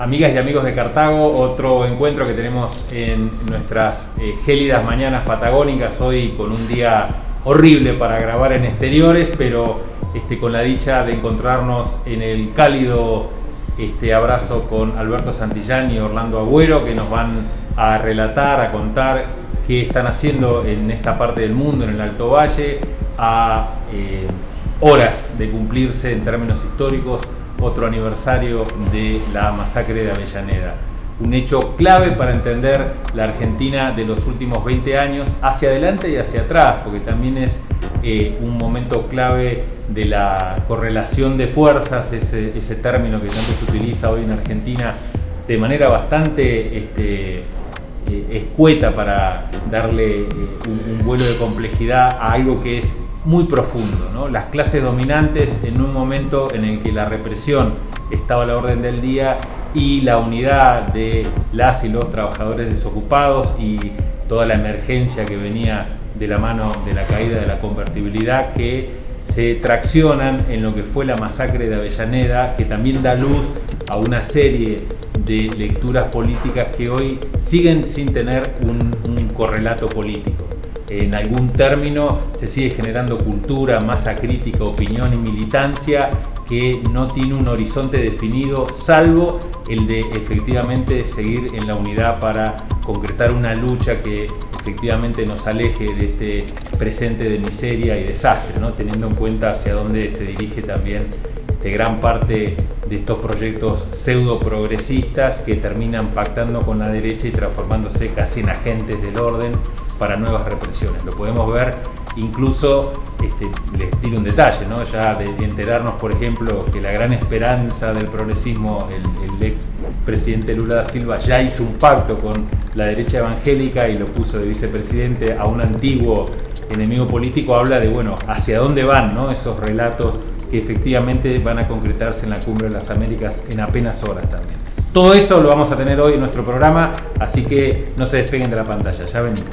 Amigas y amigos de Cartago, otro encuentro que tenemos en nuestras eh, gélidas mañanas patagónicas, hoy con un día horrible para grabar en exteriores, pero este, con la dicha de encontrarnos en el cálido este, abrazo con Alberto Santillán y Orlando Agüero, que nos van a relatar, a contar qué están haciendo en esta parte del mundo, en el Alto Valle, a eh, horas de cumplirse en términos históricos otro aniversario de la masacre de Avellaneda. Un hecho clave para entender la Argentina de los últimos 20 años hacia adelante y hacia atrás, porque también es eh, un momento clave de la correlación de fuerzas, ese, término que tanto se utiliza hoy en Argentina de manera bastante este, eh, escueta para darle eh, un, un vuelo de complejidad a algo que es muy profundo. ¿no? Las clases dominantes en un momento en el que la represión estaba a la orden del día y la unidad de las y los trabajadores desocupados y toda la emergencia que venía de la mano de la caída de la convertibilidad que se traccionan en lo que fue la masacre de Avellaneda, que también da luz a una serie de lecturas políticas que hoy siguen sin tener un, un correlato político en algún término se sigue generando cultura, masa crítica, opinión y militancia que no tiene un horizonte definido salvo el de efectivamente seguir en la unidad para concretar una lucha que efectivamente nos aleje de este presente de miseria y desastre, ¿no? teniendo en cuenta hacia dónde se dirige también de gran parte de estos proyectos pseudo progresistas que terminan pactando con la derecha y transformándose casi en agentes del orden para nuevas represiones. Lo podemos ver incluso, este, les tiro un detalle, ¿no? ya de, enterarnos, por ejemplo, que la gran esperanza del progresismo, el, ex presidente Lula da Silva, ya hizo un pacto con la derecha evangélica y lo puso de vicepresidente a un antiguo enemigo político, habla de, bueno, hacia dónde van ¿no? esos relatos que efectivamente van a concretarse en la Cumbre de las Américas en apenas horas también. Todo eso lo vamos a tener hoy en nuestro programa, así que no se despeguen de la pantalla, ya venimos.